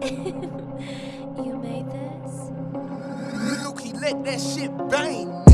you made this? Look, he let that shit bang.